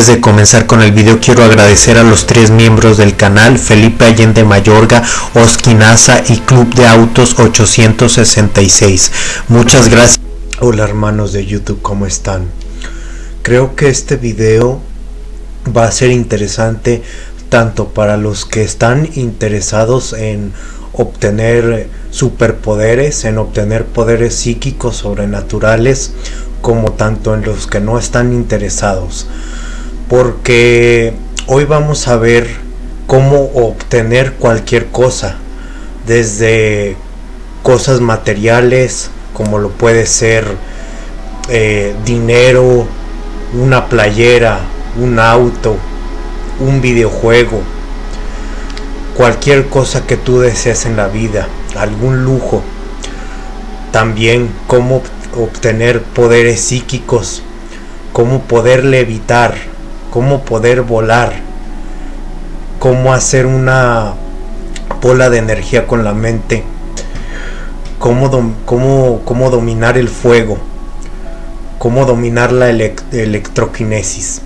Antes de comenzar con el video quiero agradecer a los tres miembros del canal, Felipe Allende Mayorga, Osquinaza y Club de Autos 866. Muchas gracias. Hola hermanos de YouTube, ¿cómo están? Creo que este video va a ser interesante tanto para los que están interesados en obtener superpoderes, en obtener poderes psíquicos sobrenaturales, como tanto en los que no están interesados. Porque hoy vamos a ver cómo obtener cualquier cosa, desde cosas materiales, como lo puede ser eh, dinero, una playera, un auto, un videojuego, cualquier cosa que tú desees en la vida, algún lujo. También cómo obtener poderes psíquicos, cómo poder levitar, cómo poder volar, cómo hacer una bola de energía con la mente, cómo, cómo, cómo dominar el fuego, cómo dominar la electroquinesis.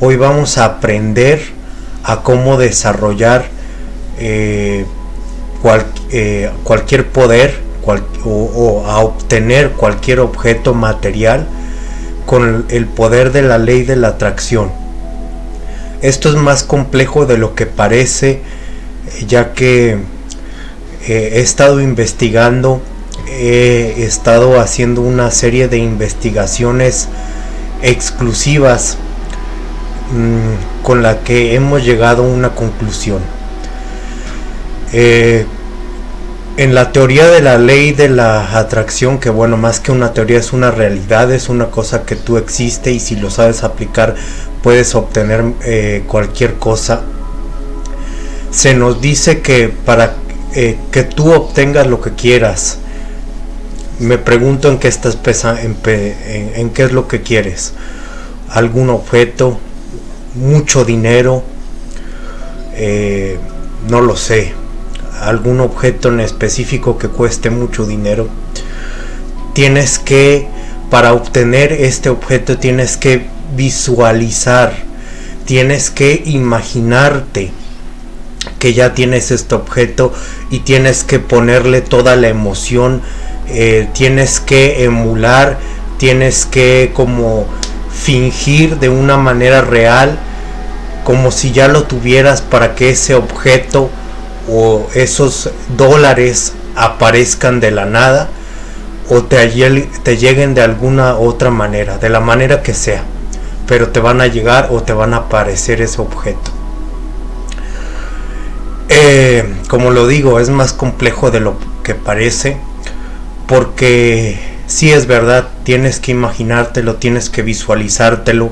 Hoy vamos a aprender a cómo desarrollar eh, eh, cualquier poder o, a obtener cualquier objeto material con el poder de la ley de la atracción. Esto es más complejo de lo que parece, ya que eh, he estado investigando, he estado haciendo una serie de investigaciones exclusivas mm, con la que hemos llegado a una conclusión. Eh, en la teoría de la ley de la atracción, que bueno, más que una teoría es una realidad, es una cosa que tú existe y si lo sabes aplicar puedes obtener eh, cualquier cosa. Se nos dice que para eh, que tú obtengas lo que quieras, me pregunto en qué estás pensando, en, qué es lo que quieres. Algún objeto, mucho dinero, eh, no lo sé algún objeto en específico que cueste mucho dinero, tienes que, para obtener este objeto, tienes que visualizar, tienes que imaginarte que ya tienes este objeto y tienes que ponerle toda la emoción, eh, tienes que emular, tienes que como fingir de una manera real como si ya lo tuvieras para que ese objeto o esos dólares aparezcan de la nada o te, te lleguen de alguna otra manera, de la manera que sea, pero te van a llegar o te van a aparecer ese objeto. Eh, como lo digo, es más complejo de lo que parece, porque si es verdad, tienes que imaginártelo, tienes que visualizártelo,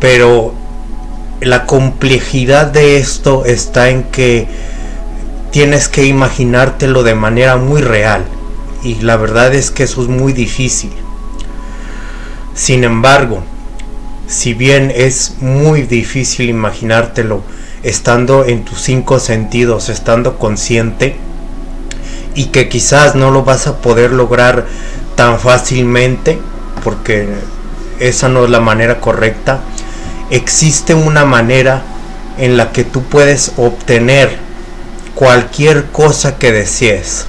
pero la complejidad de esto está en que tienes que imaginártelo de manera muy real y la verdad es que eso es muy difícil. Sin embargo, si bien es muy difícil imaginártelo estando en tus cinco sentidos, estando consciente, y que quizás no lo vas a poder lograr tan fácilmente, porque esa no es la manera correcta, existe una manera en la que tú puedes obtener cualquier cosa que desees.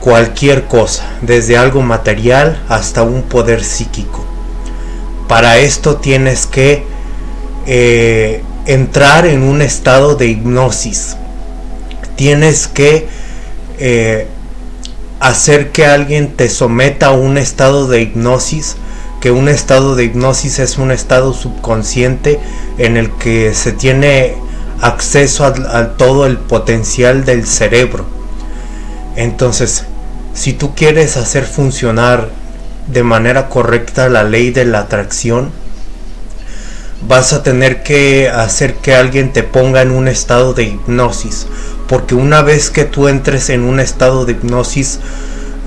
Cualquier cosa, desde algo material hasta un poder psíquico. Para esto tienes que eh, entrar en un estado de hipnosis. Tienes que eh, hacer que alguien te someta a un estado de hipnosis que un estado de hipnosis es un estado subconsciente en el que se tiene acceso a, todo el potencial del cerebro. Entonces, si tú quieres hacer funcionar de manera correcta la ley de la atracción, vas a tener que hacer que alguien te ponga en un estado de hipnosis. Porque una vez que tú entres en un estado de hipnosis,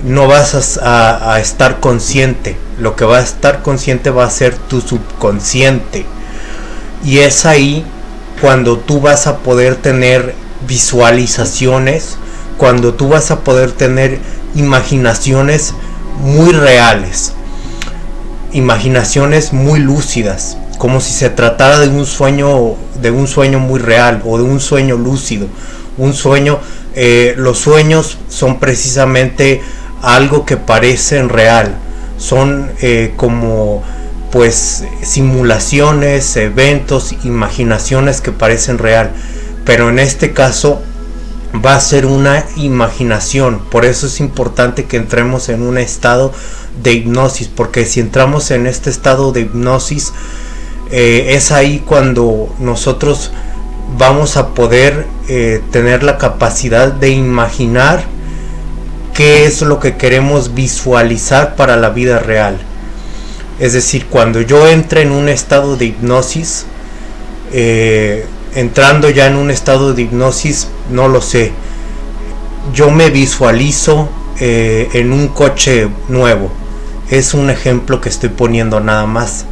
no vas a, a, estar consciente. Lo que va a estar consciente va a ser tu subconsciente. Y es ahí cuando tú vas a poder tener visualizaciones, cuando tú vas a poder tener imaginaciones muy reales, imaginaciones muy lúcidas, como si se tratara de un sueño, de un sueño muy real o de un sueño lúcido. Un sueño, eh, los sueños son precisamente algo que parecen real, son eh, como pues simulaciones, eventos, imaginaciones que parecen real, pero en este caso va a ser una imaginación, por eso es importante que entremos en un estado de hipnosis, porque si entramos en este estado de hipnosis, eh, es ahí cuando nosotros vamos a poder eh, tener la capacidad de imaginar qué es lo que queremos visualizar para la vida real. Es decir, cuando yo entre en un estado de hipnosis, eh, entrando ya en un estado de hipnosis, no lo sé. Yo me visualizo en un coche nuevo es un ejemplo que estoy poniendo nada más.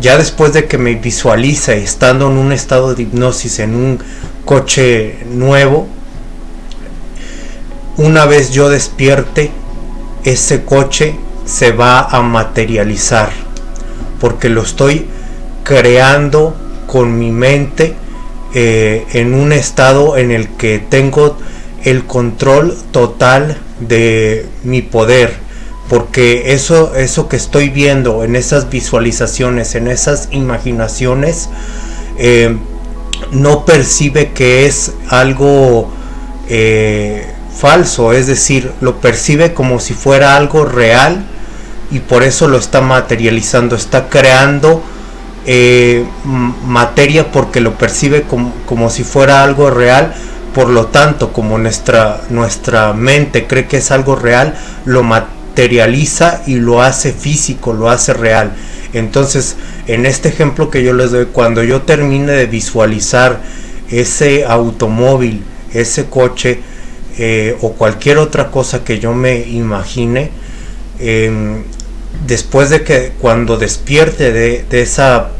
Ya después de que me visualice estando en un estado de hipnosis en un coche nuevo, una vez yo despierte, ese coche se va a materializar porque lo estoy creando con mi mente eh, en un estado en el que tengo el control total de mi poder porque eso, eso que estoy viendo en esas visualizaciones, en esas imaginaciones, eh, no percibe que es algo eh, falso, es decir, lo percibe como si fuera algo real y por eso lo está materializando, está creando eh, materia porque lo percibe como, como, si fuera algo real, por lo tanto, como nuestra, nuestra mente cree que es algo real, lo materializa y lo hace físico, lo hace real. Entonces, en este ejemplo que yo les doy, cuando yo termine de visualizar ese automóvil, ese coche eh, o cualquier otra cosa que yo me imagine, em, después de que cuando despierte de, esa,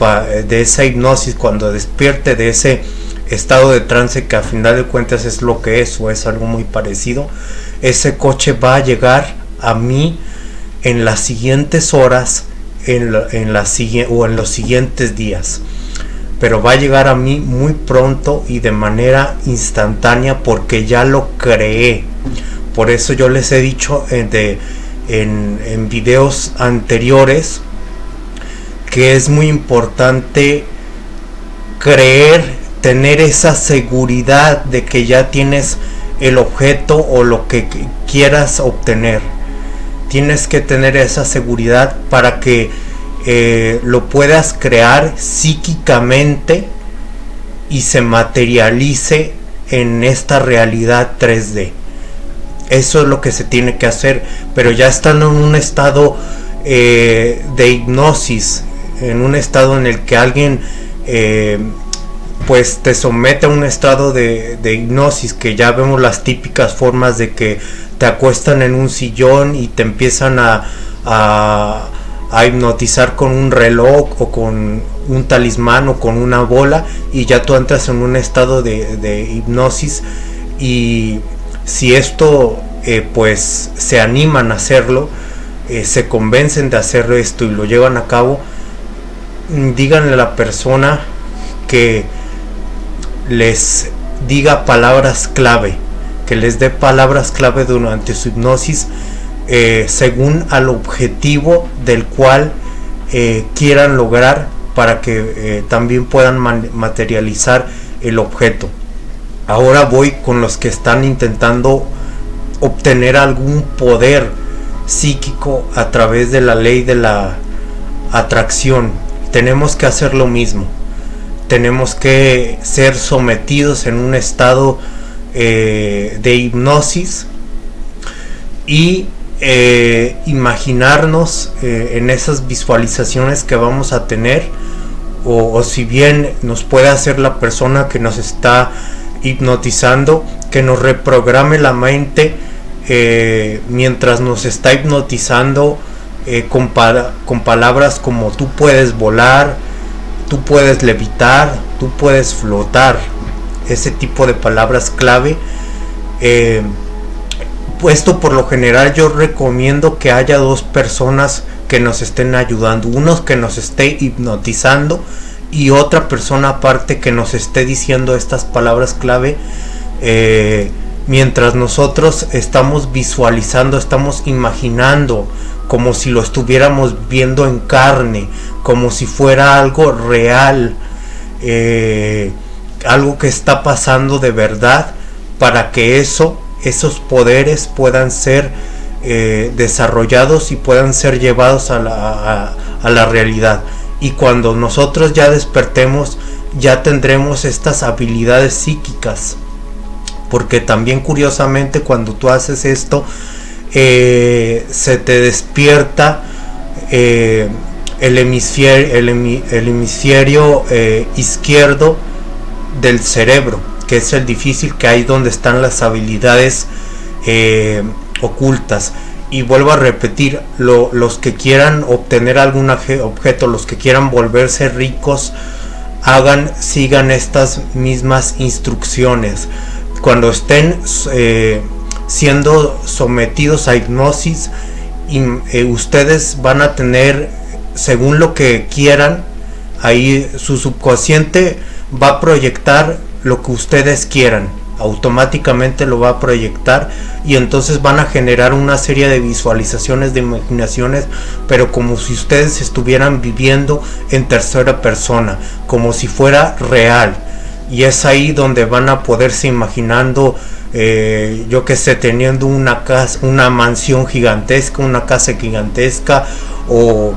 de esa hipnosis, cuando despierte de ese estado de trance que a final de cuentas es lo que es o es algo muy parecido, ese coche va a llegar a mí en las siguientes horas en, en la, o en los siguientes días. Pero va a llegar a mí muy pronto y de manera instantánea porque ya lo creé. Por eso yo les he dicho en, de, en, en videos anteriores que es muy importante creer, tener esa seguridad de que ya tienes el objeto o lo que quieras obtener tienes que tener esa seguridad para que eh, lo puedas crear psíquicamente y se materialice en esta realidad 3D. Eso es lo que se tiene que hacer, pero ya estando en un estado eh, de hipnosis, en un estado en el que alguien eh, pues te somete a un estado de, hipnosis, que ya vemos las típicas formas de que te acuestan en un sillón y te empiezan a, a, hipnotizar con un reloj o con un talismán o con una bola y ya tú entras en un estado de, hipnosis. Y si esto eh, pues se animan a hacerlo, eh, se convencen de hacer esto y lo llevan a cabo, díganle a la persona que les diga palabras clave que les dé palabras clave durante su hipnosis eh, según al objetivo del cual eh, quieran lograr para que eh, también puedan materializar el objeto. Ahora voy con los que están intentando obtener algún poder psíquico a través de la ley de la atracción. Tenemos que hacer lo mismo. Tenemos que ser sometidos en un estado eh, de hipnosis y eh, imaginarnos eh, en esas visualizaciones que vamos a tener o, si bien nos puede hacer la persona que nos está hipnotizando que nos reprograme la mente mientras nos está hipnotizando con, con palabras como tú puedes volar, tú puedes levitar, tú puedes flotar ese tipo de palabras clave. Eh, puesto por lo general yo recomiendo que haya dos personas que nos estén ayudando, unos que nos esté hipnotizando y otra persona aparte que nos esté diciendo estas palabras clave eh, mientras nosotros estamos visualizando, estamos imaginando como si lo estuviéramos viendo en carne, como si fuera algo real, eh, algo que está pasando de verdad, para que eso, esos poderes puedan ser eh, desarrollados y puedan ser llevados a la, a la realidad. Y cuando nosotros ya despertemos, ya tendremos estas habilidades psíquicas. Porque también curiosamente cuando tú haces esto, eh, se te despierta eh, el hemisferio, eh, izquierdo del cerebro, que es el difícil que hay donde están las habilidades ocultas. Y vuelvo a repetir, los que quieran obtener algún objeto, los que quieran volverse ricos, hagan, sigan estas mismas instrucciones. Cuando estén siendo sometidos a hipnosis y eh, ustedes van a tener según lo que quieran ahí su subconsciente va a proyectar lo que ustedes quieran automáticamente lo va a proyectar y entonces van a generar una serie de visualizaciones de imaginaciones pero como si ustedes estuvieran viviendo en tercera persona como si fuera real y es ahí donde van a poderse imaginando eh, yo que sé, teniendo una casa, una mansión gigantesca, una casa gigantesca, o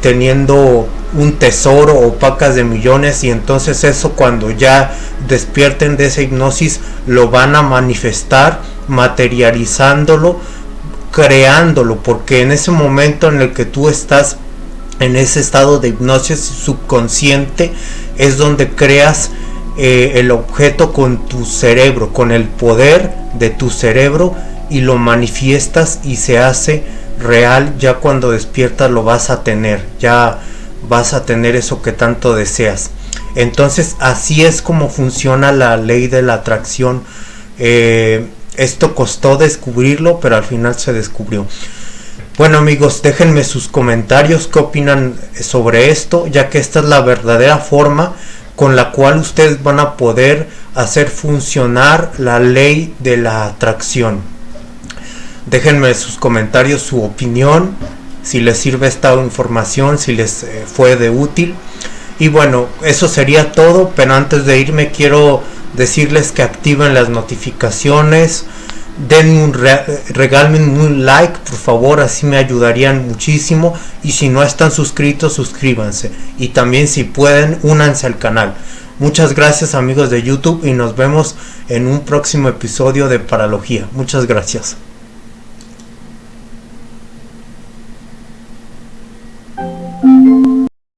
teniendo un tesoro o pacas de millones y entonces eso cuando ya despierten de esa hipnosis lo van a manifestar materializándolo creándolo porque en ese momento en el que tú estás en ese estado de hipnosis subconsciente es donde creas eh, el objeto con tu cerebro, con el poder de tu cerebro y lo manifiestas y se hace real, ya cuando despiertas lo vas a tener, ya vas a tener eso que tanto deseas. Entonces así es como funciona la ley de la atracción. Eh, esto costó descubrirlo, pero al final se descubrió. Bueno amigos, déjenme sus comentarios, qué opinan sobre esto, ya que esta es la verdadera forma con la cual ustedes van a poder hacer funcionar la ley de la atracción. Déjenme en sus comentarios su opinión, si les sirve esta información, si les eh, fue de útil. Y bueno, eso sería todo, pero antes de irme quiero decirles que activen las notificaciones, den un regalen un like por favor así me ayudarían muchísimo. Y si no están suscritos suscríbanse. Y también si pueden únanse al canal. Muchas gracias amigos de youtube y nos vemos en un próximo episodio de paralogía. Muchas gracias